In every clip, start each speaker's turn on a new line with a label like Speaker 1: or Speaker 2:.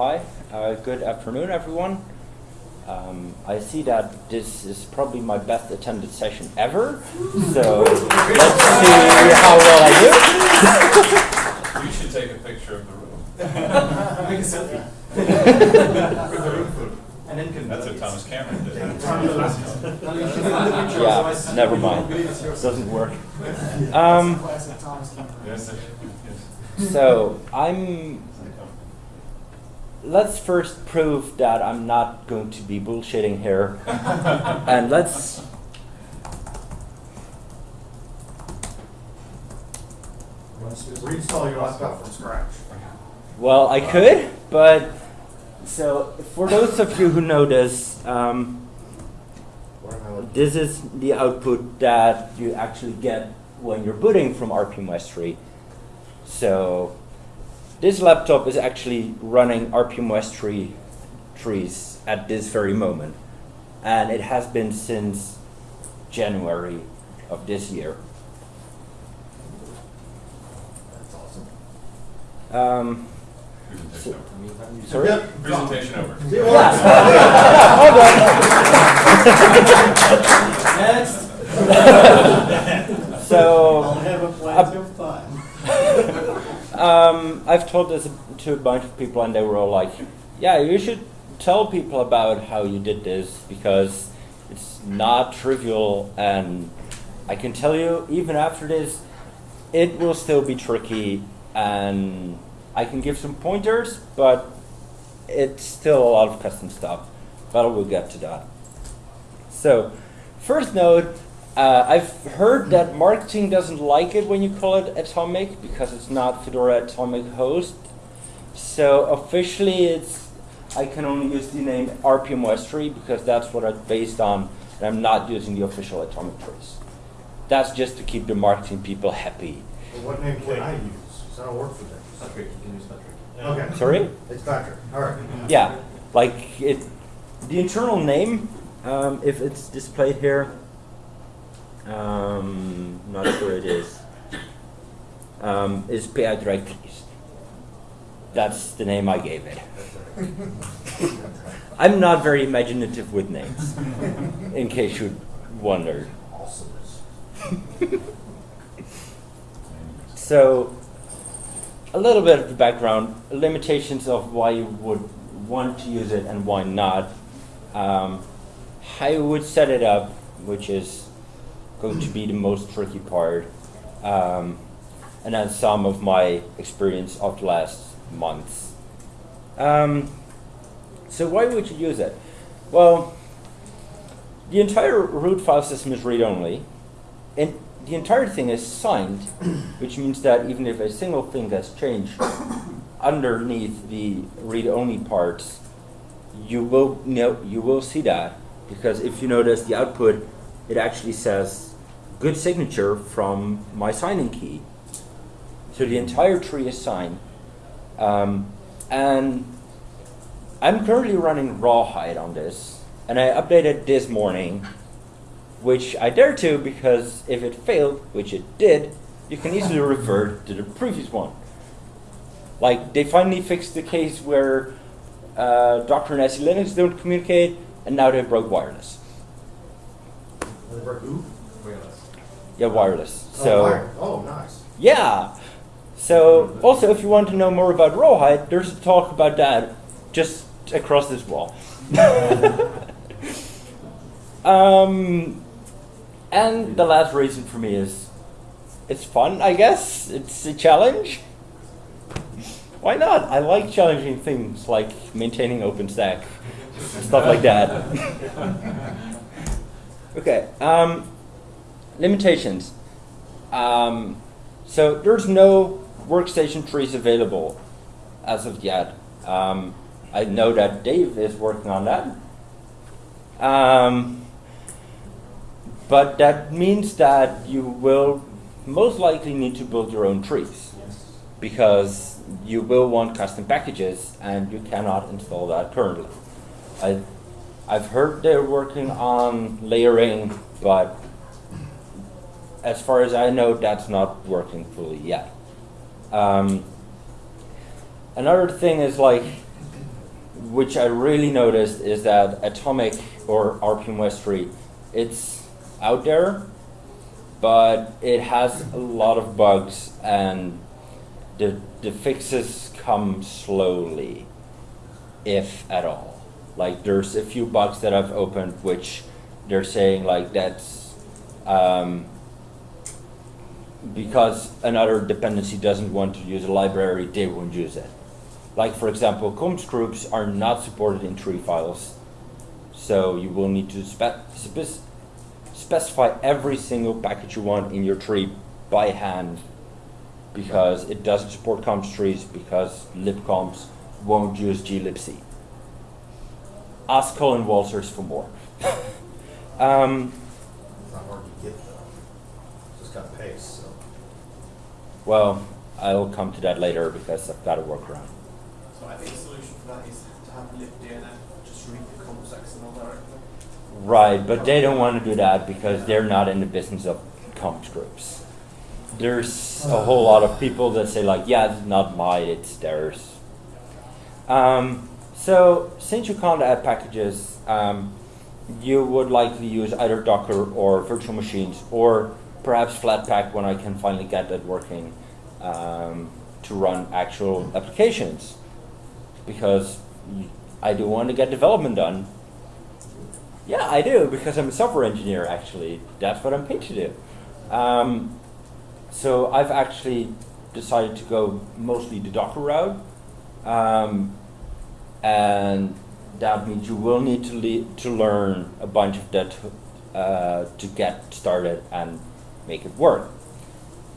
Speaker 1: hi. Uh, good afternoon, everyone. Um, I see that this is probably my best attended session ever, so let's see how well I do.
Speaker 2: You should take a picture of the room.
Speaker 3: Make a selfie. And then can.
Speaker 2: That's what Thomas Cameron did.
Speaker 1: Yeah, never mind. It Doesn't work. Um,
Speaker 3: Classic Thomas Cameron.
Speaker 2: Yes, yes.
Speaker 1: so I'm. Let's first prove that I'm not going to be bullshitting here, and let's
Speaker 4: Reinstall your laptop from scratch.
Speaker 1: Well, I could, but so for those of you who know this, um, this is the output that you actually get when you're booting from RPM-ostree. So this laptop is actually running RPM-ostree trees at this very moment, and it has been since January of this year.
Speaker 4: That's awesome.
Speaker 1: Um,
Speaker 2: Presentation over.
Speaker 1: sorry.
Speaker 2: Presentation over.
Speaker 1: Yeah. yeah, hold on.
Speaker 3: Next.
Speaker 1: So,
Speaker 5: have a
Speaker 1: Uh,
Speaker 5: plenty of time.
Speaker 1: um, I've told this to a bunch of people, and they were all like, "Yeah, you should tell people about how you did this because it's not trivial." And I can tell you, even after this, it will still be tricky, and I can give some pointers, but it's still a lot of custom stuff. But we'll get to that. So, first note, uh, I've heard that marketing doesn't like it when you call it Atomic because it's not Fedora Atomic Host. So officially, it's I can only use the name RPM-ostree because that's what it's based on, and I'm not using the official Atomic trace. That's just to keep the marketing people happy.
Speaker 4: Well, What name can I use? Because I don't work for them.
Speaker 3: Patrick, you can use Patrick.
Speaker 4: Okay.
Speaker 1: Sorry?
Speaker 4: It's Patrick. All right.
Speaker 1: Yeah, like it. The internal name, um, if it's displayed here, um, not sure it is. Um, is PI That's the name I gave it. I'm not very imaginative with names, in case you wondered. So, a little bit of the background, limitations of why you would want to use it and why not. Um, how you would set it up, which is going to be the most tricky part. Um, and then some of my experience of the last months. Um, so why would you use it? Well, the entire root file system is read-only, and the entire thing is signed, which means that even if a single thing gets changed underneath the read-only parts, you will know you will see that because if you notice the output, it actually says good signature from my signing key. So the entire tree is signed, um, and I'm currently running Rawhide on this, and I updated this morning which I dare to because if it failed, which it did, you can easily revert to the previous one. Like they finally fixed the case where uh, Docker and SELinux don't communicate, and now they broke wireless.
Speaker 4: They broke who?
Speaker 1: Yeah, wireless.
Speaker 4: Oh,
Speaker 1: So
Speaker 4: wire. Oh, nice.
Speaker 1: yeah. So also, if you want to know more about Rawhide, there's a talk about that just across this wall. um, and the last reason for me is it's fun, I guess. It's a challenge. Why not? I like challenging things like maintaining OpenStack, stuff like that. okay. Um, limitations. Um, so there's no workstation trees available as of yet. Um, I know that Dave is working on that. Um, but that means that you will most likely need to build your own trees because you will want custom packages and you cannot install that currently. I, I've heard they're working on layering, but as far as I know, that's not working fully yet. Um, another thing is like which I really noticed is that Atomic or RPM-ostree, it's out there, but it has a lot of bugs and the, the fixes come slowly, if at all. Like there's a few bugs that I've opened which they're saying like that's um, because another dependency doesn't want to use a library, they won't use it. Like for example, comps groups are not supported in tree files. So you will need to spe spec specify every single package you want in your tree by hand because it doesn't support comps trees because libcomps won't use glibc. Ask Colin Walters for more. um,
Speaker 4: It's not hard to get though. Just got paste.
Speaker 1: Well, I'll come to that later because I've got a workaround.
Speaker 3: So I think the solution for that is to have libdnf just read the comps XML directly.
Speaker 1: Right, but they don't want to do that because they're not in the business of comps groups. There's a whole lot of people that say like, yeah, it's not mine, it's theirs. Um, so since you can't add packages, um, you would likely use either Docker or virtual machines or perhaps Flatpak when I can finally get that working um, to run actual applications because I do want to get development done. Yeah, I do because I'm a software engineer. Actually, that's what I'm paid to do. Um, so I've actually decided to go mostly the Docker route, um, and that means you will need to le- to learn a bunch of that uh, to get started and make it work.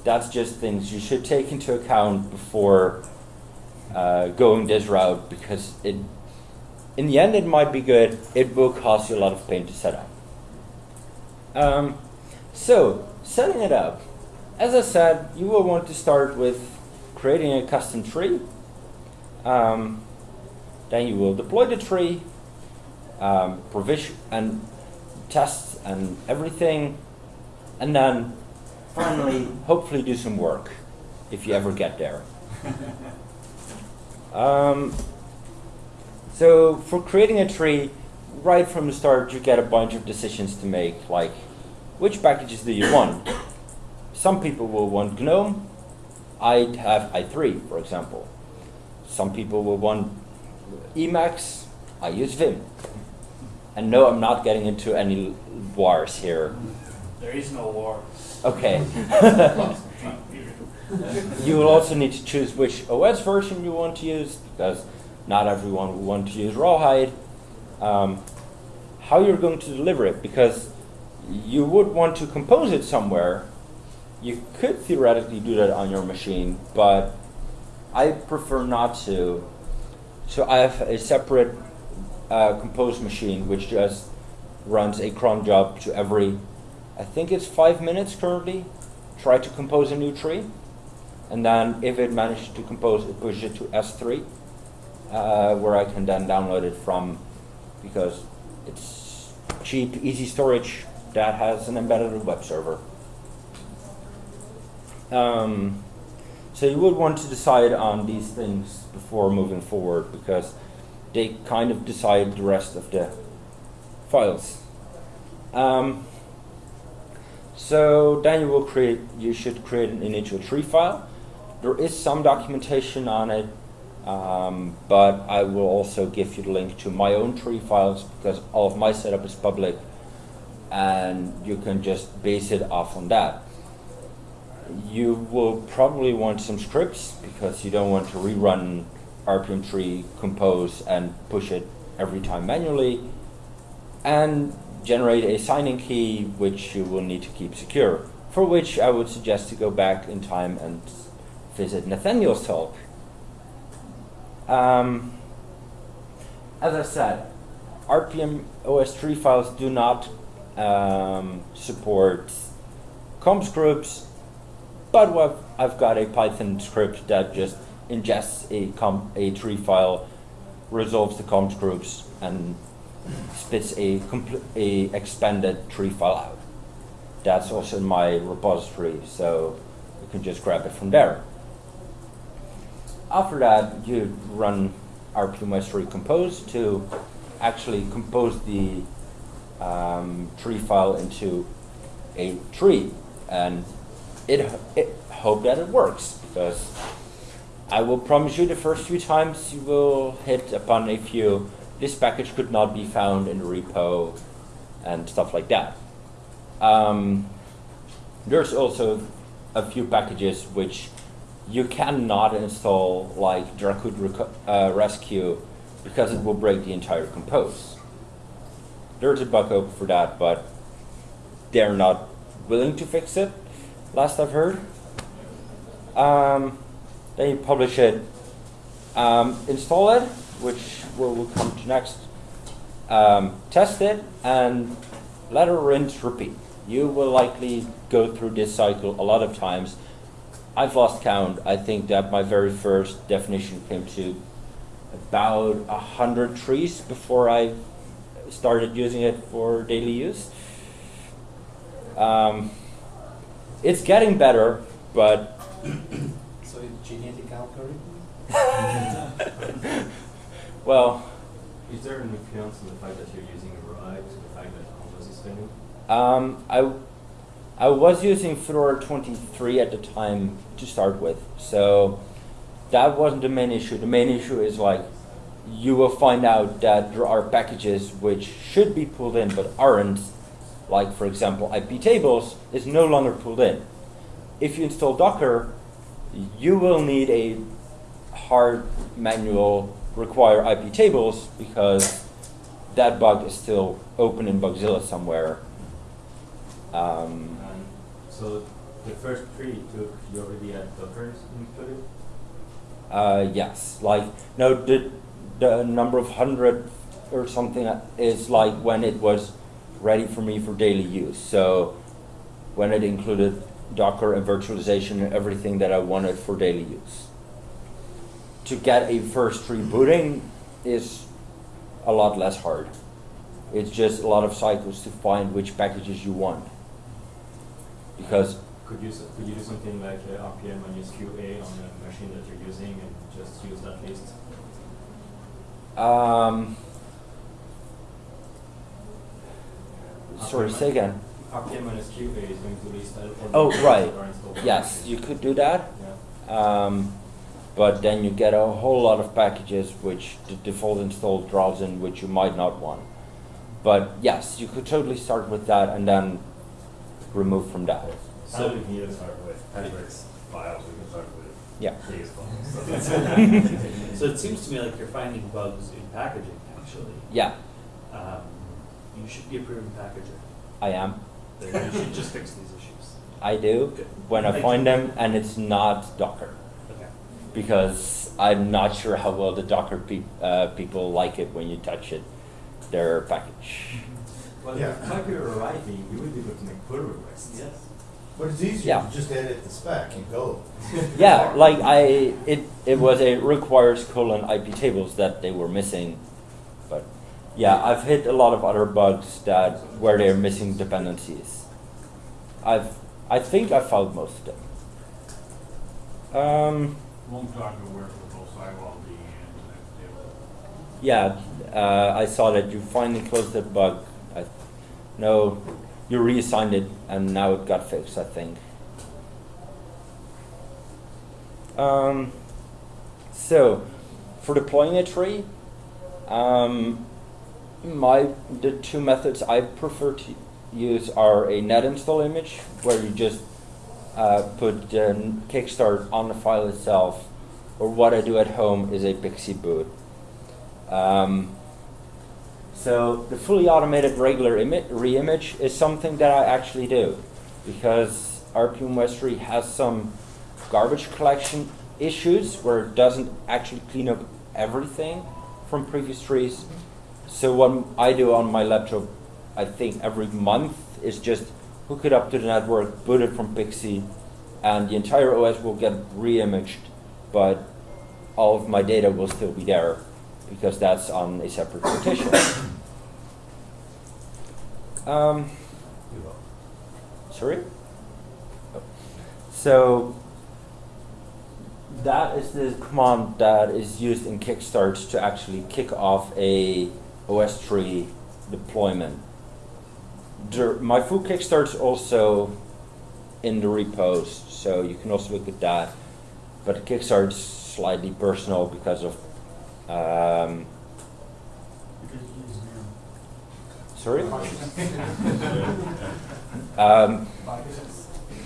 Speaker 1: That's just things you should take into account before uh, going this route because it in the end, it might be good. It will cost you a lot of pain to set up. Um, so, setting it up. As I said, you will want to start with creating a custom tree. Um, then you will deploy the tree, um, provision and tests and everything, and then finally, hopefully, do some work if you ever get there. Um, so for creating a tree, right from the start, you get a bunch of decisions to make, like which packages do you want? Some people will want GNOME. I'd have i3, for example. Some people will want Emacs. I use Vim. And no, I'm not getting into any wars here.
Speaker 6: There is no war.
Speaker 1: Okay. You will also need to choose which OS version you want to use because not everyone will want to use Rawhide. Um, how you're going to deliver it because you would want to compose it somewhere. You could theoretically do that on your machine, but I prefer not to. So I have a separate uh, compose machine which just runs a cron job to every, I think it's five minutes currently, try to compose a new tree. And then if it manages to compose, it pushes it to S3, uh, where I can then download it from, because it's cheap, easy storage that has an embedded web server. Um, so you would want to decide on these things before moving forward because they kind of decide the rest of the files. Um, so then you will create, you should create an initial tree file. There is some documentation on it, um, but I will also give you the link to my own tree files because all of my setup is public and you can just base it off on that. You will probably want some scripts because you don't want to rerun RPM tree, compose, and push it every time manually. And generate a signing key which you will need to keep secure, for which I would suggest to go back in time and visit Nathaniel's talk. Um, as I said, RPM OS3 files do not um, support comps groups, but what I've got a Python script that just ingests a, a tree file, resolves the comps groups, and spits a, a expanded tree file out. That's also in my repository, so you can just grab it from there. After that, you run rpm-ostree compose to actually compose the um, tree file into a tree. And it, it hope that it works because I will promise you the first few times you will hit upon a few. This package could not be found in the repo and stuff like that. Um, there's also a few packages which you cannot install like Dracut uh, Rescue because it will break the entire compose. There's a bug open for that, but they're not willing to fix it, last I've heard. Um, then you publish it, um, install it, which we'll, we'll come to next, um, test it, and let it rinse, repeat. You will likely go through this cycle a lot of times. I've lost count. I think that my very first definition came to about a hundred trees before I started using it for daily use. Um, it's getting better, but
Speaker 4: So genetic algorithm?
Speaker 1: well,
Speaker 7: Is there an influence on the fact that you're using Rawhide to the fact that Compose is failing?
Speaker 1: um, I I was using Fedora 23 at the time to start with, so that wasn't the main issue. The main issue is like you will find out that there are packages which should be pulled in but aren't. Like for example, iptables is no longer pulled in. If you install Docker, you will need a hard manual require iptables because that bug is still open in Bugzilla somewhere. Um,
Speaker 7: so the first tree took, you already had Docker included?
Speaker 1: Uh, yes, like no, the the number of hundred or something is like when it was ready for me for daily use. So when it included Docker and virtualization and everything that I wanted for daily use. To get a first rebooting is a lot less hard. It's just a lot of cycles to find which packages you want. Because
Speaker 7: Could you, could you do something like uh, RPM minus QA on the machine that you're using and just use that list?
Speaker 1: um, sorry, say again.
Speaker 7: RPM minus QA is going to list all the
Speaker 1: Oh, right.
Speaker 7: that are installed.
Speaker 1: Yes, you could do that.
Speaker 7: Yeah.
Speaker 1: Um, but then you get a whole lot of packages which the default install draws in which you might not want. But yes, you could totally start with that and then remove from that.
Speaker 8: So we can either start with Hendrix files, we can start with
Speaker 1: Yeah.
Speaker 8: Files.
Speaker 5: So it seems to me like you're finding bugs in packaging, actually.
Speaker 1: Yeah,
Speaker 5: Um, you should be a proven packager.
Speaker 1: I am.
Speaker 5: Then you should just fix these issues.
Speaker 1: I do
Speaker 5: Good.
Speaker 1: when I
Speaker 5: Thank
Speaker 1: find
Speaker 5: you.
Speaker 1: them and it's not Docker
Speaker 5: Okay.
Speaker 1: Because I'm not sure how well the Docker peop uh, people like it when you touch it, their package.
Speaker 7: Well,
Speaker 4: Yeah.
Speaker 7: if like you're writing, you will be able to make pull requests.
Speaker 5: Yes.
Speaker 4: But it's easier
Speaker 1: Yeah.
Speaker 4: to just edit the spec and go.
Speaker 1: Yeah, like I, it, it was a requires colon iptables that they were missing, but yeah, I've hit a lot of other bugs that where they're missing dependencies. I've, I think I found most of them. Um,
Speaker 6: Internet table.
Speaker 1: yeah, uh, I saw that you finally closed that bug. I, no, you reassigned it and now it got fixed, I think. Um, so, for deploying a tree, um, my the two methods I prefer to use are a net install image, where you just uh, put the kickstart on the file itself, or what I do at home is a PXE boot. Um, so the fully automated regular reimage is something that I actually do because RPM-ostree has some garbage collection issues where it doesn't actually clean up everything from previous trees. So what I do on my laptop, I think every month is just hook it up to the network, boot it from PXE, and the entire OS will get reimaged, but all of my data will still be there because that's on a separate partition. um, sorry? Oh. So that is the command that is used in Kickstart to actually kick off a OS tree deployment. My full Kickstart's also in the repos, so you can also look at that. But the Kickstart's slightly personal because of um, sorry. um,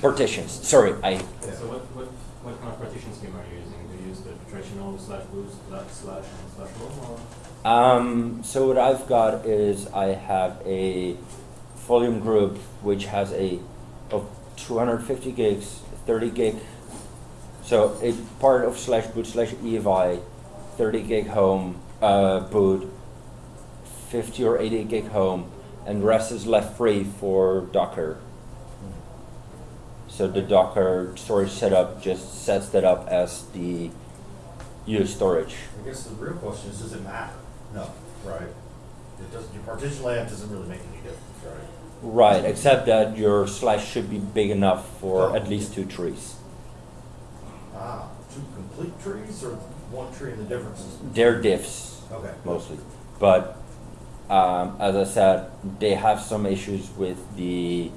Speaker 1: partitions. Sorry, I
Speaker 7: So what, what, what kind of partition scheme are you using? Do you use the traditional slash boot slash slash slash or?
Speaker 1: Um, so what I've got is I have a volume group which has a of 250 gigs, 30 gig. So it's part of slash boot slash EFI, 30 gig home uh, boot, 50 or 80 gig home, and rest is left free for Docker. So the Docker storage setup just sets that up as the use storage.
Speaker 4: I guess the real question is, does it matter? No, right? It doesn't, your partition layout doesn't really make any difference, right?
Speaker 1: Right, except that your slash should be big enough for
Speaker 4: Oh.
Speaker 1: at least two trees.
Speaker 4: Ah, two complete trees or one tree and the differences?
Speaker 1: They're diffs
Speaker 4: Okay.
Speaker 1: mostly, but um, as I said, they have some issues with the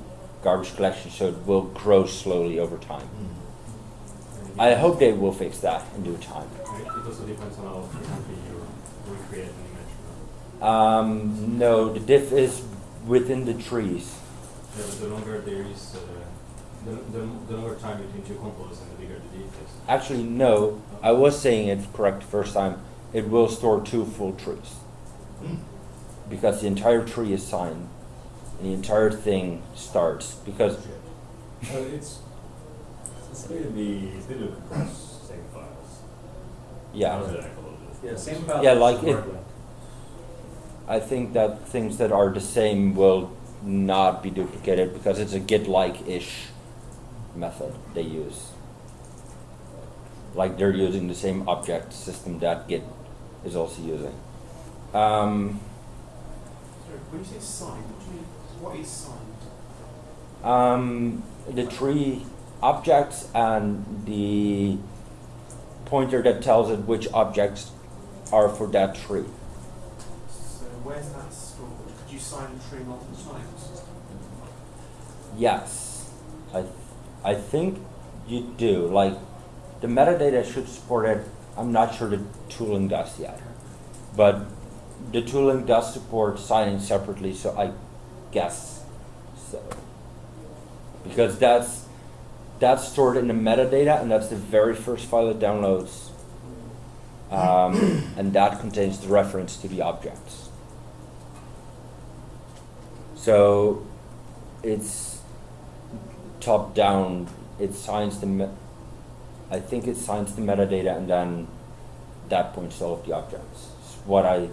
Speaker 1: garbage collection, so it will grow slowly over time.
Speaker 4: Hmm.
Speaker 1: I hope they will fix that in due time.
Speaker 7: It it also depends on how frequently you recreate an image.
Speaker 1: Um, no, the diff is within the trees.
Speaker 7: Yeah, but the longer there is, uh, the, the, the longer time between two compos and the bigger the diff is.
Speaker 1: Actually, no, I was saying it correct the first time. It will store two full trees. Because the entire tree is signed and the entire thing starts because
Speaker 8: Well, it's, it's going to be, it's going to compress same files.
Speaker 1: yeah
Speaker 8: How's that a little bit?
Speaker 5: Yeah, same file.
Speaker 1: Yeah, like it-
Speaker 5: with.
Speaker 1: I think that things that are the same will not be duplicated because it's a git like ish method they use like they're using the same object system that git is also using um,
Speaker 3: Sorry, when you say signed, what do you mean? What is signed?
Speaker 1: um, the tree objects and the pointer that tells it which objects are for that tree
Speaker 3: Where's that stored? Could you sign a tree multiple times?
Speaker 1: Yes, I, I think you do. Like, the metadata should support it. I'm not sure the tooling does yet, but the tooling does support signing separately. So I guess so, because that's that's stored in the metadata, and that's the very first file it downloads, um, and that contains the reference to the objects. So it's top down. It signs the, I think it signs the metadata and then that points all of the objects. It's what I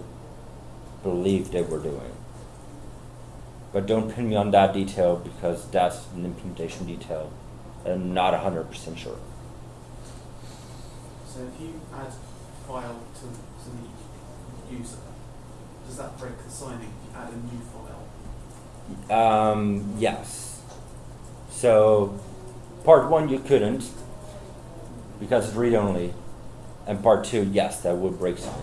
Speaker 1: believe they were doing. But don't pin me on that detail because that's an implementation detail. and I'm not hundred percent sure.
Speaker 3: So if you add file to, to the user, does that break the signing if you add a new file?
Speaker 1: Um, yes. So, part one you couldn't because it's read only, and part two, yes, that would break sign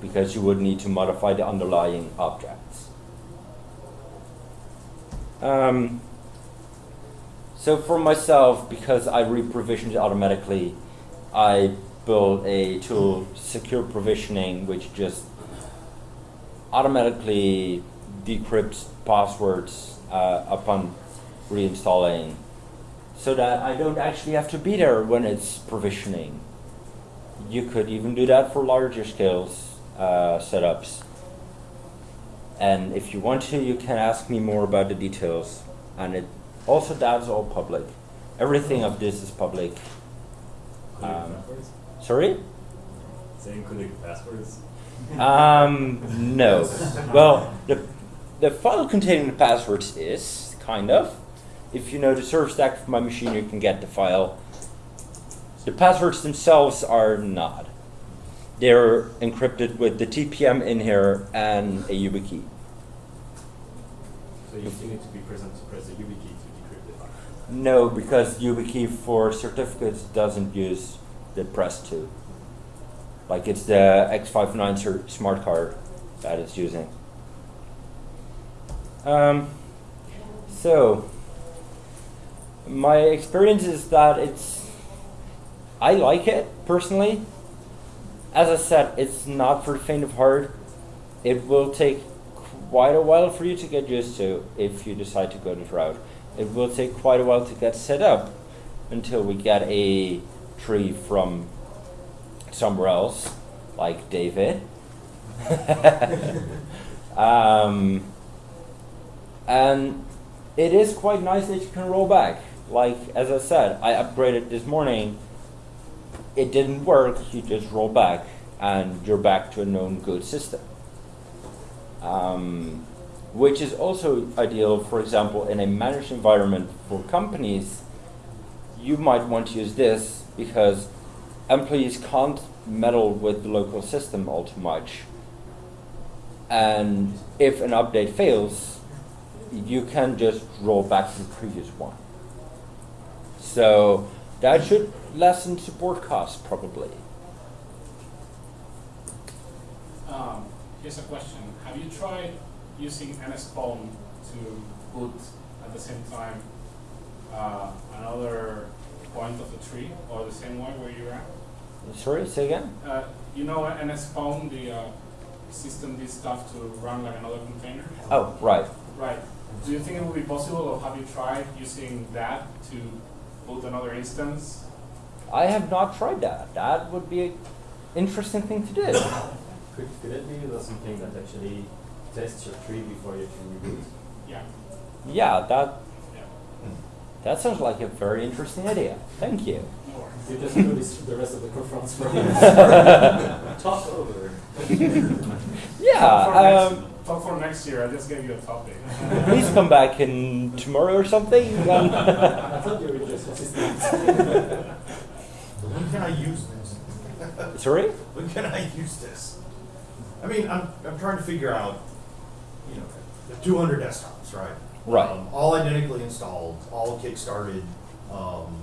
Speaker 1: because you would need to modify the underlying objects. Um, so for myself, because I re-provisioned it automatically, I built a tool, secure provisioning, which just automatically decrypts passwords uh, upon reinstalling so that I don't actually have to be there when it's provisioning. You could even do that for larger scales uh, setups. And if you want to, you can ask me more about the details. And it also that's all public. Everything of this is public. Um? Sorry?
Speaker 8: Say including passwords?
Speaker 1: Um, no. Well, the, the file containing the passwords is, kind of. If you know the server stack of my machine, you can get the file. The passwords themselves are not. They're encrypted with the TPM in here and a YubiKey.
Speaker 7: So you still need to be present to press the YubiKey to decrypt the file.
Speaker 1: No, because YubiKey for certificates doesn't use the Press 2. Like it's the X59 smart card that it's using. Um, so, my experience is that it's, I like it personally. As I said, it's not for faint of heart. It will take quite a while for you to get used to if you decide to go this route. It will take quite a while to get set up until we get a tree from somewhere else, like David. um, and it is quite nice that you can roll back. Like as I said, I upgraded this morning. It didn't work. You just roll back, and you're back to a known good system. Um, which is also ideal, for example, in a managed environment for companies. You might want to use this because employees can't meddle with the local system all too much. And if an update fails, you can just roll back to the previous one. So that should lessen support costs probably.
Speaker 6: Um, here's a question. Have you tried using nspawn to boot at the same time uh, another point of the tree or the same one where you're at?
Speaker 1: Sorry, say again?
Speaker 6: Uh, you know nspawn, the uh, systemd stuff to run like another container?
Speaker 1: Oh, right.
Speaker 6: Right. Do you think it would be possible, or have you tried using that to boot another instance?
Speaker 1: I have not tried that. That would be an interesting thing to do.
Speaker 7: Could, could it be something that actually tests your tree before you can reboot?
Speaker 6: Yeah.
Speaker 1: yeah, that
Speaker 6: Yeah.
Speaker 1: that sounds like a very interesting idea. Thank you.
Speaker 7: You just do this, the rest of the conference for Talk over.
Speaker 1: Yeah.
Speaker 6: Talk for next-
Speaker 1: Um,
Speaker 6: Talk for next year. I just gave you a topic.
Speaker 1: please come back in tomorrow or something.
Speaker 7: I thought you were just assistant.
Speaker 4: When can I use this?
Speaker 1: sorry.
Speaker 4: When can I use this? I mean, I'm, I'm trying to figure out, you know, the 200 desktops, right?
Speaker 1: Right.
Speaker 4: Um, all identically installed, all kick-started. Um,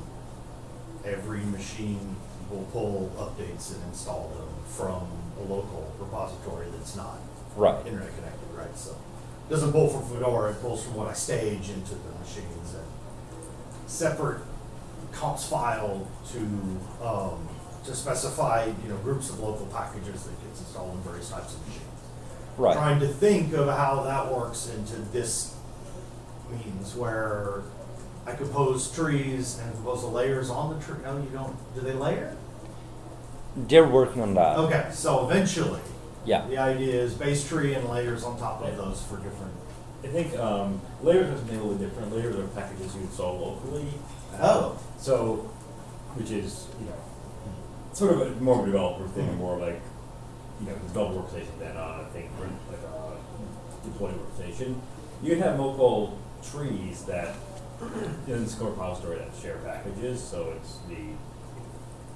Speaker 4: every machine will pull updates and install them from a local repository that's not
Speaker 1: Right.
Speaker 4: internet connected, right? So it doesn't pull from Fedora, it pulls from what I stage into the machines and separate comps file to um, to specify you know groups of local packages that gets installed in various types of machines.
Speaker 1: Right.
Speaker 4: Trying to think of how that works into this means where I compose trees and compose the layers on the tree. No, you don't. Do they layer?
Speaker 1: They're working on that.
Speaker 4: Okay, so eventually,
Speaker 1: Yeah.
Speaker 4: the idea is base tree and layers on top of those for different.
Speaker 8: I think um, layers are something a little different. Layers are packages you install locally.
Speaker 4: Oh.
Speaker 8: So, which is, you know, sort of a, more of a developer thing, and more like, you know, developer workstation than uh, I think like a deployed workstation. You can have local trees that in the Score repository that share packages, so it's the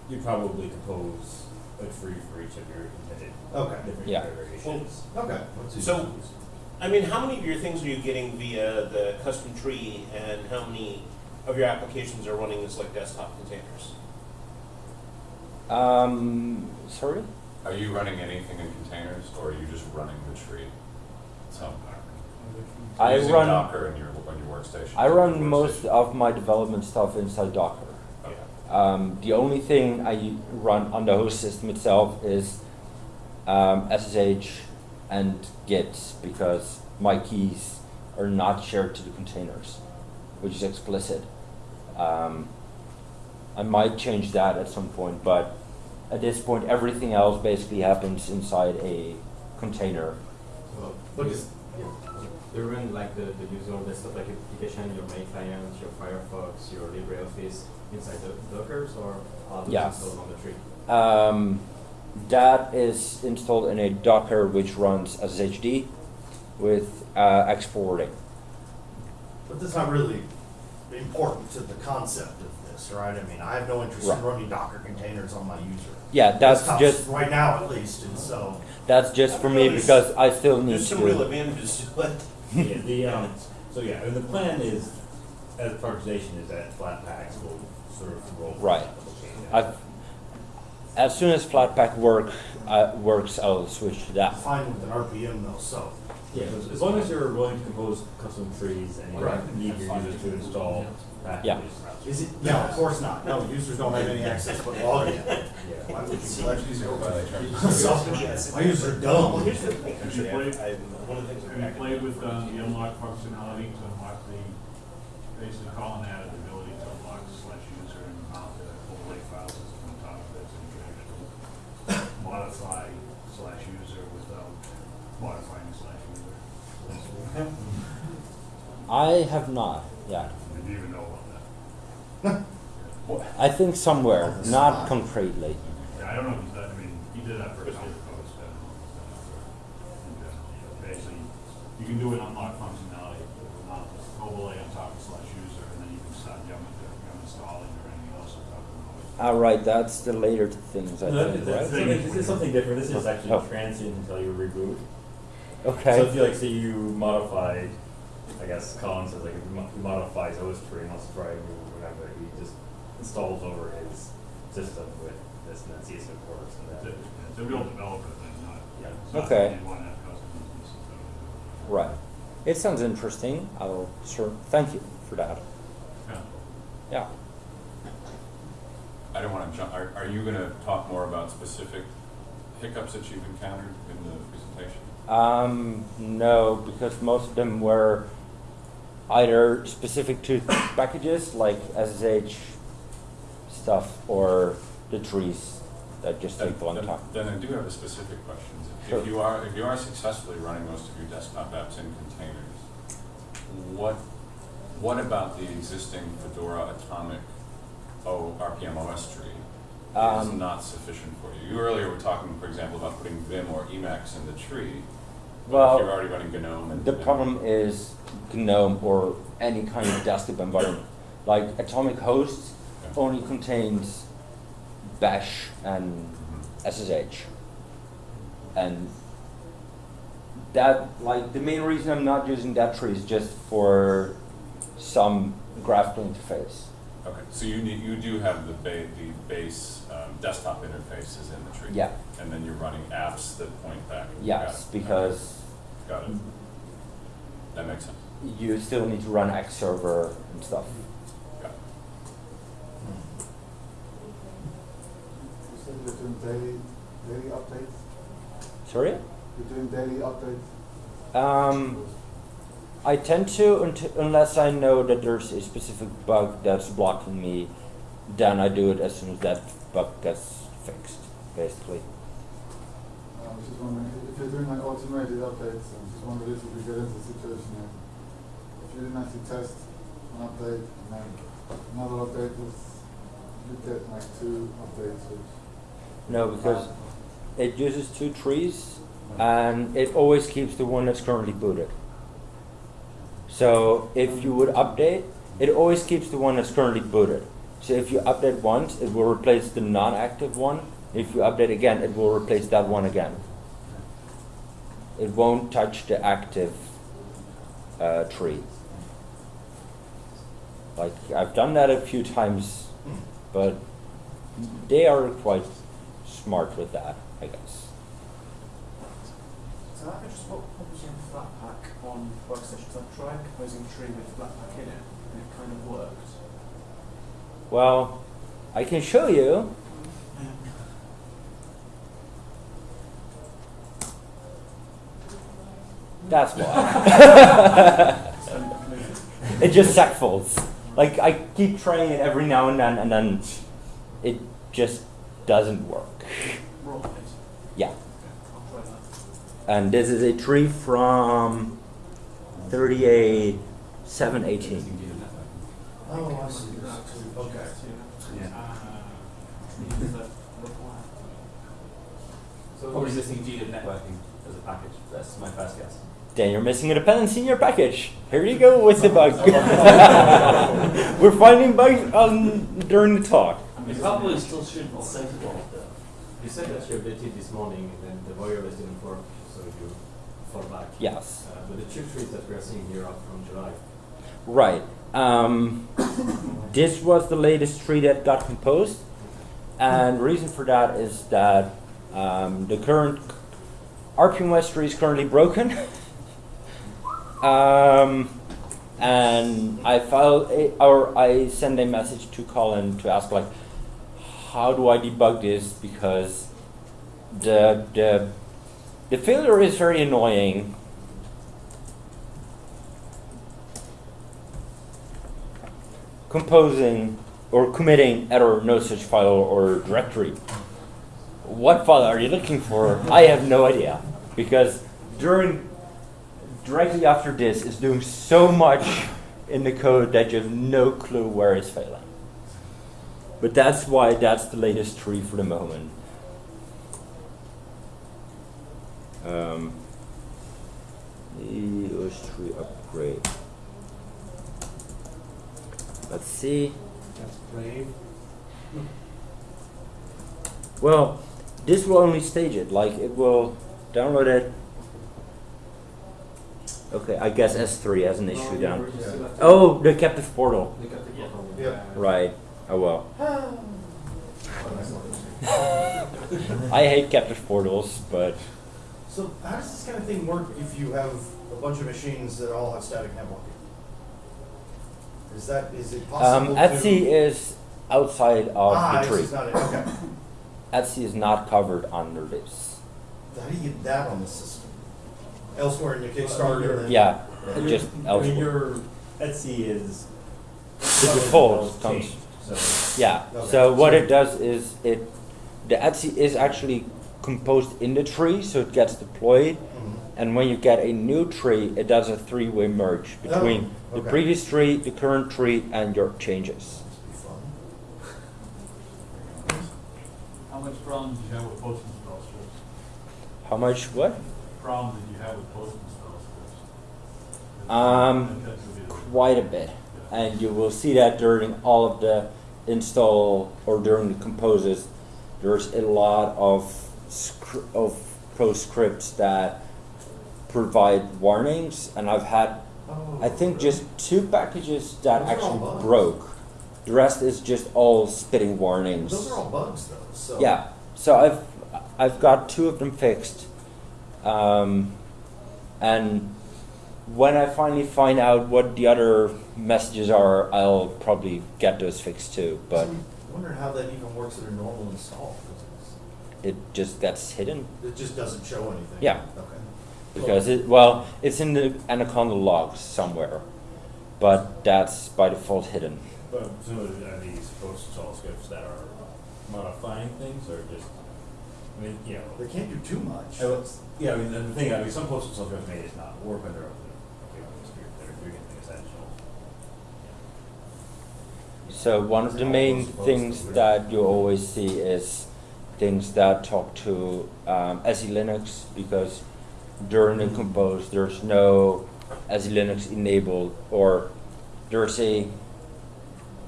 Speaker 8: you probably compose a tree for each of your intended
Speaker 4: Okay.
Speaker 8: different
Speaker 1: Yeah.
Speaker 8: variations.
Speaker 4: Okay. let's see.
Speaker 9: So- I mean, how many of your things are you getting via the custom tree, and how many of your applications are running as like desktop containers?
Speaker 1: Um, sorry.
Speaker 2: Are you running anything in containers, or are you just running the tree somewhere?
Speaker 1: I
Speaker 2: Using
Speaker 1: run-
Speaker 2: Docker in your, on your workstation?
Speaker 1: I run most of my development stuff inside Docker. Um, the only thing I run on the host system itself is um, SSH and Git because my keys are not shared to the containers, which is explicit. Um, I might change that at some point, but at this point, everything else basically happens inside a container.
Speaker 4: But is,
Speaker 7: They run like the, the usual desktop like application, your main client, your Firefox, your LibreOffice inside the Dockers or are those
Speaker 1: Yeah.
Speaker 7: installed on the tree?
Speaker 1: Um, that is installed in a Docker which runs SSHD with uh, X forwarding.
Speaker 4: but that's not really important to the concept of this, right? I mean, I have no interest
Speaker 1: Right.
Speaker 4: in running Docker containers on my user.
Speaker 1: Yeah, that's just
Speaker 4: right now, at least, and so.
Speaker 1: that's just for me because I still need
Speaker 9: There's
Speaker 1: to
Speaker 9: some real
Speaker 1: do.
Speaker 9: advantages to it.
Speaker 8: yeah, the, um, so yeah, and the plan is, as prioritization is that Flatpaks will sort of roll.
Speaker 1: Right. I've as soon as Flatpak work uh, works, I'll switch to that.
Speaker 4: Fine with an RPM though, so.
Speaker 8: Yeah, as long as you're willing to compose custom trees and you
Speaker 4: Right.
Speaker 8: need your users to install packages.
Speaker 1: Yeah.
Speaker 4: Is it? No, of course not. No, users don't have any access but login.
Speaker 8: Yeah.
Speaker 4: Why would you collect these?
Speaker 2: Go by the.
Speaker 4: So, my users are dumb.
Speaker 9: Here's the thing,
Speaker 6: Have you played,
Speaker 9: I, one of the things.
Speaker 6: have you played with uh, the unlock functionality to unlock the, basically calling that the ability to unlock slash user and mount the overlay file system on top of it, so you can actually modify slash user without um, modifying slash user.
Speaker 1: I have not yet.
Speaker 6: Did you even know about that?
Speaker 1: I think somewhere, not concretely.
Speaker 6: Yeah, I don't know if he's done, I mean, he did that for his other post, but basically, you can do an unlock functionality, mount the overlay on top of slash user, and then you can start yum, yum installing or anything else on top of it.
Speaker 1: All right, that's the later things, I
Speaker 8: No,
Speaker 1: think,
Speaker 8: that's-
Speaker 1: right?
Speaker 8: something- This is something different, this is oh. actually
Speaker 1: Oh.
Speaker 8: transient until you reboot.
Speaker 1: Okay.
Speaker 8: So if you like, say you modified, I guess Colin says like if he mo- he modifies OSTree and wants to try and move whatever, he just installs over his system with this and then sees if it works and
Speaker 6: It's a,
Speaker 8: then.
Speaker 6: it's a real developer thing, not,
Speaker 8: Yeah.
Speaker 6: it's not
Speaker 1: Okay.
Speaker 6: that you want to have customers. and stuff.
Speaker 1: Right. It sounds interesting. I'll sure. Thank you for that.
Speaker 6: Yeah.
Speaker 1: Yeah.
Speaker 2: I don't wanna jump, are, are you gonna talk more about specific hiccups that you've encountered in the presentation?
Speaker 1: Um, no, because most of them were either specific to packages like SSH stuff or the trees that just take one
Speaker 2: then-
Speaker 1: time.
Speaker 2: Then I do have a specific question. If-
Speaker 1: Sure.
Speaker 2: If you are, if you are successfully running most of your desktop apps in containers, what, what about the existing Fedora Atomic O, RPM OS tree is
Speaker 1: Um,
Speaker 2: not sufficient for you? You earlier were talking, for example, about putting Vim or Emacs in the tree.
Speaker 1: Well,
Speaker 2: If you're already running GNOME and.
Speaker 1: The
Speaker 2: and-
Speaker 1: problem is GNOME or any kind of desktop environment. Like Atomic Host
Speaker 2: Yeah.
Speaker 1: only contains Bash and
Speaker 2: Mhm.
Speaker 1: SSH. And that, like, the main reason I'm not using that tree is just for some graphical interface.
Speaker 2: Okay, so you need, you do have the ba- the base, um, desktop interfaces in the tree?
Speaker 1: Yeah.
Speaker 2: And then you're running apps that point back? Got
Speaker 1: Yes,
Speaker 2: it.
Speaker 1: because
Speaker 2: Got it. That makes sense.
Speaker 1: you still need to run X server and stuff.
Speaker 2: Got it.
Speaker 10: You said you're doing daily, daily updates?
Speaker 1: Sorry?
Speaker 10: You're doing daily updates?
Speaker 1: Um, I tend to, unt- unless I know that there's a specific bug that's blocking me, then I do it as soon as that bug gets fixed, basically.
Speaker 10: Uh, I was just wondering, if you're doing like automated updates, I was just wondering if you get into a situation here. If you didn't actually test an update and then another update was, you get like two updates.
Speaker 1: No, because uh, it uses two trees and it always keeps the one that's currently booted. So if you would update, it always keeps the one that's currently booted. So if you update once, it will replace the non-active one. If you update again, it will replace that one again. It won't touch the active uh, tree. Like I've done that a few times, but they are quite smart with that, I guess.
Speaker 3: So that just what problems on Flatpak on workstations? I tried composing a tree with Flatpak in it, and it kind of worked.
Speaker 1: Well, I can show you. That's why. it just segfaults. Like I keep trying it every now and then, and then it just doesn't work. Yeah.
Speaker 3: I'll try that.
Speaker 1: And this is a tree from 38, 718.
Speaker 4: Oh, I see. Okay.
Speaker 5: So we're using GNet networking as a package. That's my first guess.
Speaker 1: Then you're missing a dependency in your package. Here you go with the bug. We're finding bugs on, during the talk.
Speaker 5: It probably still should save it all.
Speaker 7: You said that you updated this morning and then the wireless didn't work, so you fall back.
Speaker 1: Yes.
Speaker 7: Uh, but the two trees that we are seeing here are from July.
Speaker 1: Right. Um, this was the latest tree that got composed. And the reason for that is that um, the current RPM-ostree is currently broken. um, and I file a, or I send a message to Colin to ask like, how do I debug this because the the the failure is very annoying. Composing or committing error no such file or directory. What file are you looking for? I have no idea because during directly after this is doing so much in the code that you have no clue where it's failing. But that's why that's the latest tree for the moment. Um, EOS tree upgrade. Let's see.
Speaker 3: That's brave.
Speaker 1: Well, this will only stage it. Like it will download it. Okay, I guess S3 has an issue down. Oh, the captive portal.
Speaker 5: They got the
Speaker 7: Yeah.
Speaker 5: portal.
Speaker 4: Yeah.
Speaker 1: Right. Oh well.
Speaker 10: Oh,
Speaker 1: I hate captive portals, but
Speaker 4: So how does this kind of thing work if you have a bunch of machines that all have static networking? Is that, is it possible
Speaker 1: um,
Speaker 4: to?
Speaker 1: etc is outside of
Speaker 4: Ah,
Speaker 1: the tree.
Speaker 4: etc's not it, okay.
Speaker 1: etc is not covered under this.
Speaker 4: How do you get that on the system? Elsewhere in your Kickstarter? and-
Speaker 1: Yeah,
Speaker 8: You're-
Speaker 1: just
Speaker 8: I mean,
Speaker 1: elsewhere.
Speaker 8: your etc is.
Speaker 1: The default comes.
Speaker 8: changed, So,
Speaker 1: Yeah.
Speaker 4: Okay.
Speaker 1: So what it does is it, the etc is actually composed in the tree, so it gets deployed.
Speaker 4: Mhm.
Speaker 1: And when you get a new tree, it does a three-way merge between
Speaker 4: Oh,
Speaker 1: the previous tree, the current tree, and your changes.
Speaker 4: Must be fun.
Speaker 11: How much problems did you have with post install scripts?
Speaker 1: How much? What?
Speaker 11: Problem did you have with post install scripts?
Speaker 1: Um,
Speaker 11: That would be the-
Speaker 1: Quite a bit, and you will see that during all of the install or during the composes. There's a lot of scr- of pro scripts that provide warnings, and I've had
Speaker 4: Oh,
Speaker 1: I think
Speaker 4: really?
Speaker 1: just two packages that
Speaker 4: Those
Speaker 1: actually broke. The rest is just all spitting warnings.
Speaker 4: Those are all bugs though, so.
Speaker 1: Yeah. So I've I've got two of them fixed, um, and when I finally find out what the other messages are, I'll probably get those fixed too. But
Speaker 4: I'm wondering how that even works at a normal install. 'Cause
Speaker 1: it just gets hidden
Speaker 4: It just doesn't show anything.
Speaker 1: Yeah.
Speaker 4: Okay.
Speaker 1: because it well it's in the Anaconda logs somewhere, but that's by default hidden.
Speaker 8: but some of the- are these post install scripts that are modifying things or just, I mean, you know.
Speaker 4: They can't do too much.
Speaker 8: I was- Yeah, I mean, the the thing, I mean, some post install scripts may just not work when they're, okay, they're doing anything essential.
Speaker 1: So one of the main things that you always see is things that talk to um, SELinux because during the compose there's no SELinux enabled or there's a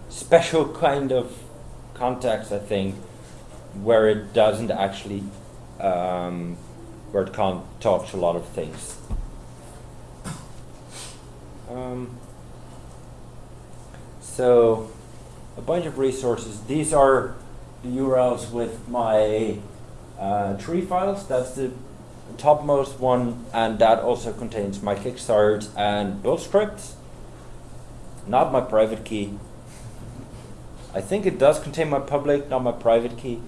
Speaker 1: special kind of context I think where it doesn't actually um, where it can't talk to a lot of things. Um, so a bunch of resources. These are the URLs with my uh, tree files. That's the topmost one, and that also contains my Kickstart and build scripts. Not my private key. I think it does contain my public, not my private key.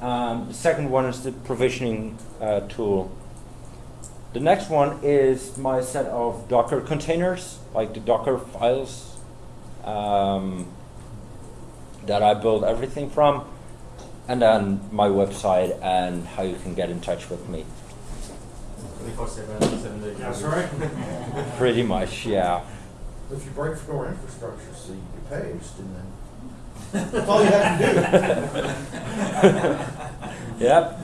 Speaker 1: Um, the second one is the provisioning uh, tool. The next one is my set of Docker containers, like the Docker files. Um, that I build everything from, and then my website and how you can get in touch with me.
Speaker 7: Twenty-four seven, seven days.
Speaker 4: That's right.
Speaker 1: Pretty much, yeah.
Speaker 4: If you break Fedora infrastructure, so you get paged, and then that's all you have to do.
Speaker 1: Yep.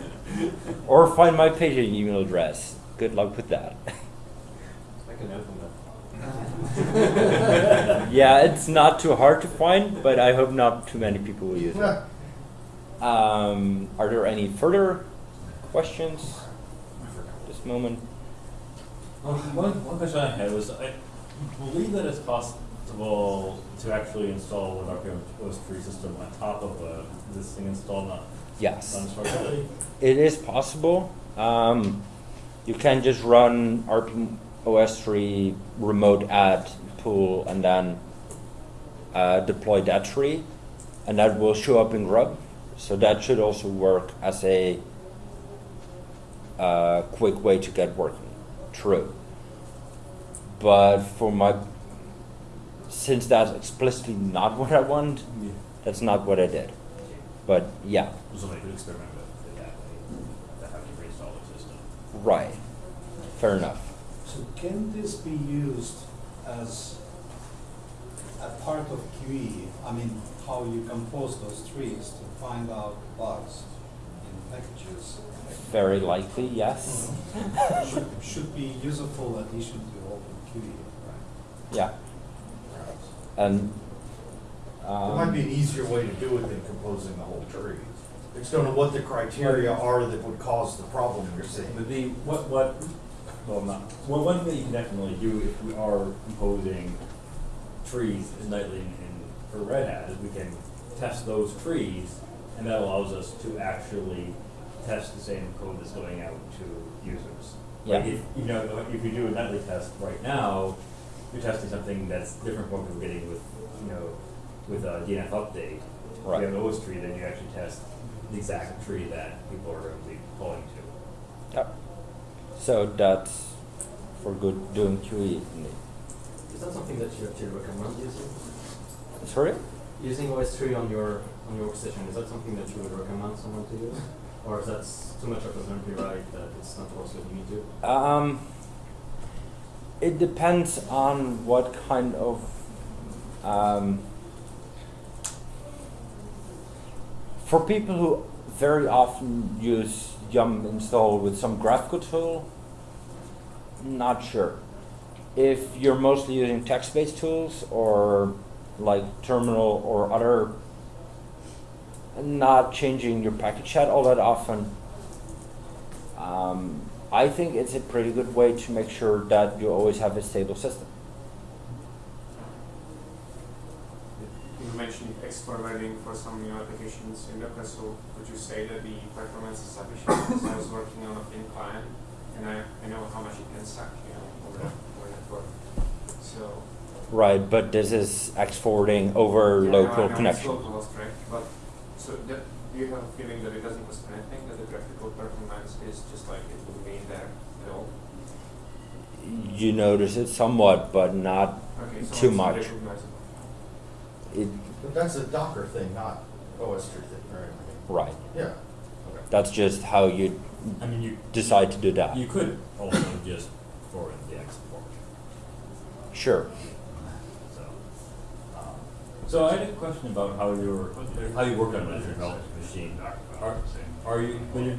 Speaker 1: Or find my paging email address. Good luck with that.
Speaker 7: Like a note from that.
Speaker 1: yeah, it's not too hard to find, but I hope not too many people will use it. Um, are there any further questions at this moment?
Speaker 8: Um, one, one question I had was, I believe that it's possible, to actually install an RPM OS tree system on top of a existing install, not
Speaker 1: Yes.
Speaker 8: done structurally?
Speaker 1: It is possible. Um, you can just run RPM OS3 remote add pool and then uh, deploy that tree, and that will show up in Grub. So that should also work as a uh, quick way to get working. True. But for my, since that's explicitly not what I want,
Speaker 8: Yeah.
Speaker 1: that's not what I did. But yeah,
Speaker 8: Somebody could experiment with that, to have reinstall the system.
Speaker 1: right. Fair enough.
Speaker 12: So can this be used as a part of QE? I mean, how you compose those trees to find out bugs in packages?
Speaker 1: Very likely, yes.
Speaker 12: Should, should be useful addition to open QE, right?
Speaker 1: Yeah. And
Speaker 4: There might be an
Speaker 1: um,
Speaker 4: easier way to do it than composing the whole tree. I just don't know what the criteria are that would cause the problem you're seeing.
Speaker 8: But the, what, what, well, not, well, one thing you can definitely do if we are composing trees nightly in, in, for Red Hat is we can test those trees, and that allows us to actually test the same code that's going out to users. Like
Speaker 1: Yeah.
Speaker 8: if, you know, if you do a nightly test right now, you're testing something that's different from what we're getting with, you know, with a DNF update. If
Speaker 1: Right.
Speaker 8: you have an OSTree, then you actually test the exact tree that people are going to be pulling to.
Speaker 1: yep. So that's for good doing QE.
Speaker 7: Is that something that you actually recommend using?
Speaker 1: Sorry?
Speaker 7: Using OSTree on your on your workstation, is that something that you would recommend someone to use? Or is that too much of a memory right that it's not also you need to?
Speaker 1: Um, it depends on what kind of um, for people who very often use yum install with some graphical tool not sure if you're mostly using text-based tools or like terminal or other not changing your package set all that often um, I think it's a pretty good way to make sure that you always have a stable system.
Speaker 13: You mentioned export writing for some new applications in Docker, so would you say that the performance is sufficient? Because I was working on a thin client, and I, I know how much it can suck, you know, over, over network. So.
Speaker 1: Right, but this is exporting over
Speaker 13: Yeah, no,
Speaker 1: local
Speaker 13: it's
Speaker 1: connection.
Speaker 13: local right? But, so that, do you have a feeling that it doesn't cost anything, that the graphical performance is just like it would be in there at all?
Speaker 1: You notice it somewhat, but not
Speaker 13: Okay, so
Speaker 1: too much. It,
Speaker 4: But that's a Docker thing, not OSTree thing, right?
Speaker 1: right.
Speaker 4: Yeah.
Speaker 1: That's just how you
Speaker 8: I mean, you,
Speaker 1: decide to do that.
Speaker 8: you could also just forward the export.
Speaker 1: Sure.
Speaker 8: So, I had a question about how you're, how you work on development machine. Are, are you, when you're,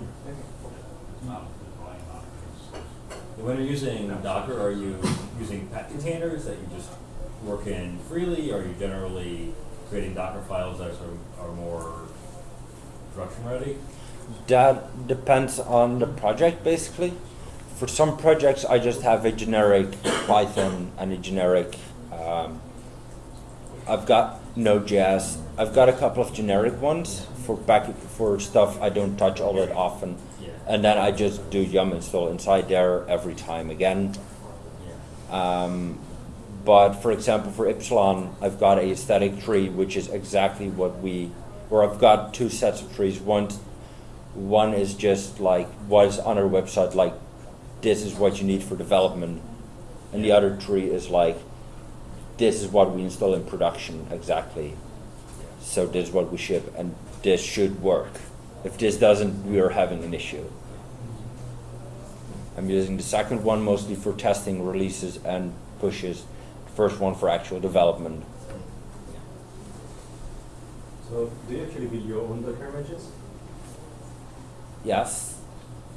Speaker 8: when you're using Docker, are you using pet containers that you just work in freely? Are you generally creating Docker files that are are more production ready?
Speaker 1: That depends on the project basically. For some projects, I just have a generic Python and a generic. Um, I've got Node.js. I've got a couple of generic ones for back for stuff I don't touch all that often,
Speaker 8: Yeah.
Speaker 1: and then I just do yum install inside there every time again.
Speaker 8: Yeah.
Speaker 1: Um, but for example, for Ipsilon, I've got a static tree, which is exactly what we, or I've got two sets of trees. One, one is just like what is on our website, like this is what you need for development, and the other tree is like this is what we install in production exactly. So this is what we ship, and this should work. If this doesn't, we are having an issue. I'm using the second one mostly for testing releases and pushes. The first one for actual development.
Speaker 7: So do you actually build your own Docker images?
Speaker 1: Yes.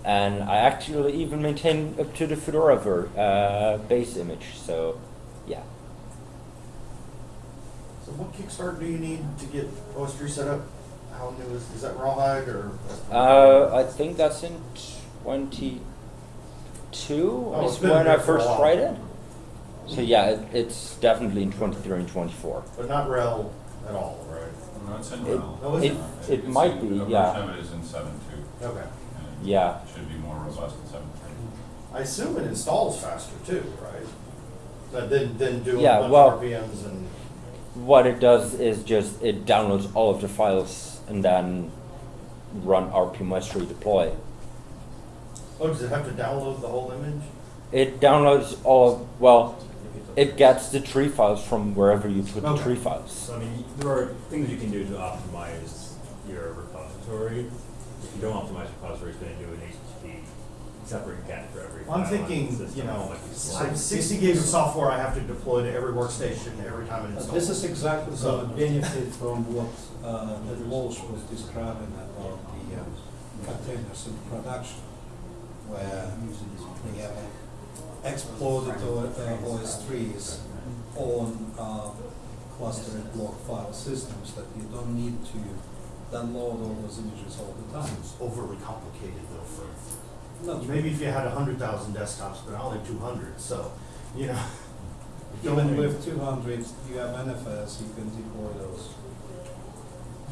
Speaker 1: And I actually even maintain up to the Fedora ver, uh, base image. So, yeah.
Speaker 4: So what Kickstarter do you need to get OSTree set up? How new is, is that Rawhide or?
Speaker 1: Uh, I think that's in 22
Speaker 4: Oh, it's
Speaker 1: is
Speaker 4: been
Speaker 1: when I
Speaker 4: a
Speaker 1: first
Speaker 4: while.
Speaker 1: tried it. So yeah, it, it's definitely in 23 and 24.
Speaker 4: But not RHEL at all, right?
Speaker 2: No, it's in
Speaker 1: It-
Speaker 2: RHEL.
Speaker 4: Oh, is
Speaker 1: it-
Speaker 4: it?
Speaker 1: it might
Speaker 2: in-
Speaker 1: be,
Speaker 2: a
Speaker 1: yeah.
Speaker 2: it is in seven two.
Speaker 4: Okay.
Speaker 2: and it
Speaker 1: Yeah.
Speaker 2: Should be more robust in 7.3.
Speaker 4: I assume it installs faster too, right? But then, then doing
Speaker 1: Yeah,
Speaker 4: a bunch
Speaker 1: well-
Speaker 4: of RPMs and,
Speaker 1: What it does is just it downloads all of the files and then run rpm-ostree deploy.
Speaker 4: oh, does it have to download the whole image?
Speaker 1: It downloads all, of, well, it gets the tree files from wherever you put the tree files.
Speaker 8: So I mean, there are things you can do to optimize your repository. If you don't optimize your repository, it's gonna do an HTTP separate cat for every file.
Speaker 4: I'm
Speaker 8: on
Speaker 4: thinking,
Speaker 8: system,
Speaker 4: you know,
Speaker 8: like you
Speaker 4: I
Speaker 8: said.
Speaker 4: sixty gigs of software I have to deploy to every workstation every time it
Speaker 12: Uh,
Speaker 4: installs.
Speaker 12: This is exactly
Speaker 4: So-
Speaker 12: the benefit from what uh, that Walsh was describing about the um, containers in production, where we have exploded O- uh, OSTrees on uh, clustered block file systems that you don't need to download all those images all the time.
Speaker 4: It's overly complicated though for,
Speaker 12: Not
Speaker 4: maybe if you had a hundred thousand desktops, but I only two hundred, so, you know.
Speaker 12: Even with two hundred, you have NFS, you can deploy those.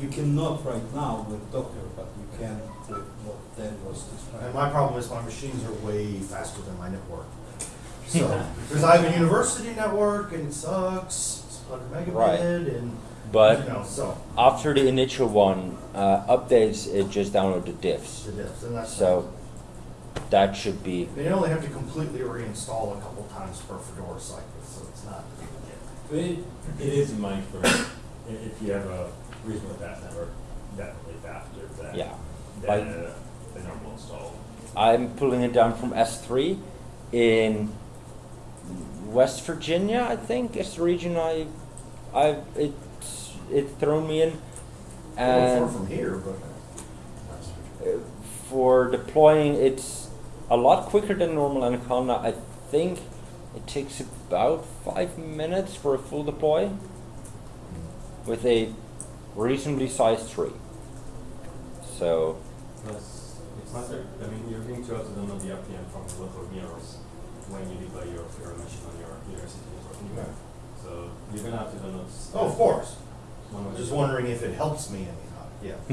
Speaker 12: You cannot right now with Docker, but you can with what Dan was
Speaker 4: And
Speaker 12: describing.
Speaker 4: my problem is my machines are way faster than my network. So, because I have a university network and it sucks, it's hundred
Speaker 1: Right.
Speaker 4: megabit and,
Speaker 1: But
Speaker 4: you know, so,
Speaker 1: after the initial one uh, updates, it just downloads the diffs.
Speaker 4: the diffs, and that's.
Speaker 1: So that should be,
Speaker 4: They only have to completely reinstall a couple times per Fedora cycle, so it's not.
Speaker 8: It, it is in my experience, if you have a reasonably fast network, definitely faster than,
Speaker 1: Yeah.
Speaker 8: than
Speaker 1: Like-
Speaker 8: a, a normal install.
Speaker 1: I'm pulling it down from S3 in West Virginia, I think is the region I, I, it's, it's thrown me in.
Speaker 4: Well, far
Speaker 1: And
Speaker 4: from here, but.
Speaker 1: uh, for deploying, it's a lot quicker than normal Anaconda. I think it takes about five minutes for a full deploy with a reasonably sized tree. So,
Speaker 7: Plus, it's not, that- I mean, you're going to also download the RPM from the local mirrors when you deploy your, your machine on your university network anyway. So you're gonna have to download.
Speaker 4: Oh, of course. I'm just wondering if it helps me any, yeah.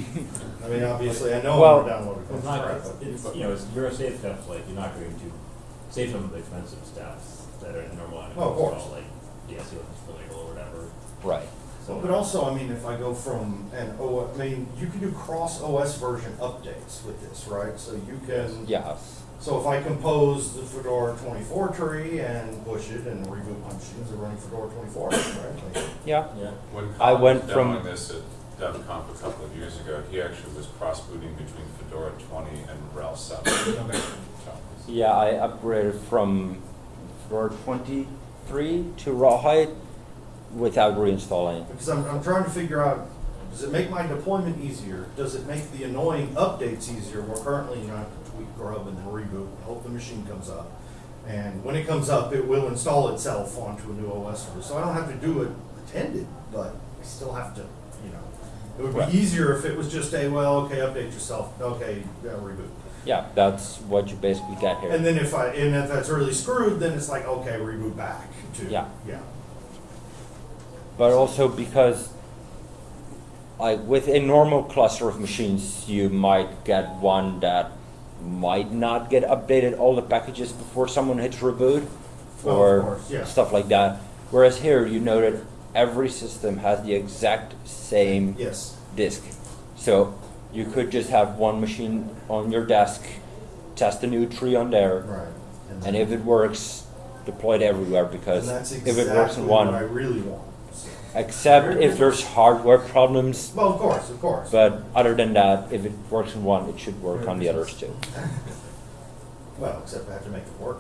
Speaker 4: I mean, obviously, I know
Speaker 1: Well,
Speaker 4: I'm gonna download it.
Speaker 8: It's not, it's, it's, you know, it's, you're a safe stuff, like, you're not going to save some of the expensive stuff that are in normal
Speaker 4: Oh, of course.
Speaker 8: install, like DSC for label or whatever.
Speaker 1: right.
Speaker 8: So,
Speaker 4: But also, I mean, if I go from an O, I mean, you can do cross OS version updates with this, right? So you can.
Speaker 1: Yes.
Speaker 4: So if I compose the Fedora twenty-four tree and push it and reboot my machines, they're running Fedora twenty-four, right? Like,
Speaker 1: Yeah.
Speaker 7: Yeah.
Speaker 2: When
Speaker 1: I
Speaker 2: Colin
Speaker 1: went
Speaker 2: was
Speaker 1: from-
Speaker 2: demoing this at DevConf a couple of years ago, he actually was cross-booting between Fedora twenty and RHEL seven.
Speaker 1: Yeah, I upgraded from Fedora 23 to Rawhide without reinstalling.
Speaker 4: Because I'm, I'm trying to figure out, does it make my deployment easier? Does it make the annoying updates easier? We're currently, you know, I have to tweak grub and then reboot, and hope the machine comes up. And when it comes up, it will install itself onto a new OS server. So I don't have to do it attended, but I still have to, you know. It would be easier if it was just a, well, okay, update yourself, okay, yeah, reboot.
Speaker 1: Yeah, that's what you basically get here.
Speaker 4: And then if I, and if that's really screwed, then it's like, okay, reboot back to,
Speaker 1: Yeah.
Speaker 4: yeah.
Speaker 1: but also because like with a normal cluster of machines you might get one that might not get updated all the packages before someone hits reboot
Speaker 4: Oh, of
Speaker 1: or
Speaker 4: course, yeah.
Speaker 1: stuff like that whereas here you know that every system has the exact same
Speaker 4: Yes.
Speaker 1: disk so you could just have one machine on your desk test a new tree on there
Speaker 4: Right.
Speaker 1: and if it works deploy it everywhere because
Speaker 4: And that's
Speaker 1: if it works
Speaker 4: exactly
Speaker 1: in
Speaker 4: what
Speaker 1: one
Speaker 4: I really want. so.
Speaker 1: except if there's hardware problems.
Speaker 4: Well, of course, of course.
Speaker 1: But other than that, if it works in one, it should work on the others too.
Speaker 4: Well, except I have to make it work.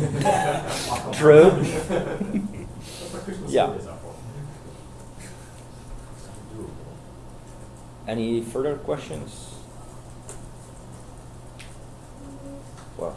Speaker 1: True.
Speaker 7: That's what Christmas
Speaker 1: Yeah.
Speaker 7: holidays are for.
Speaker 1: Any further questions? Well,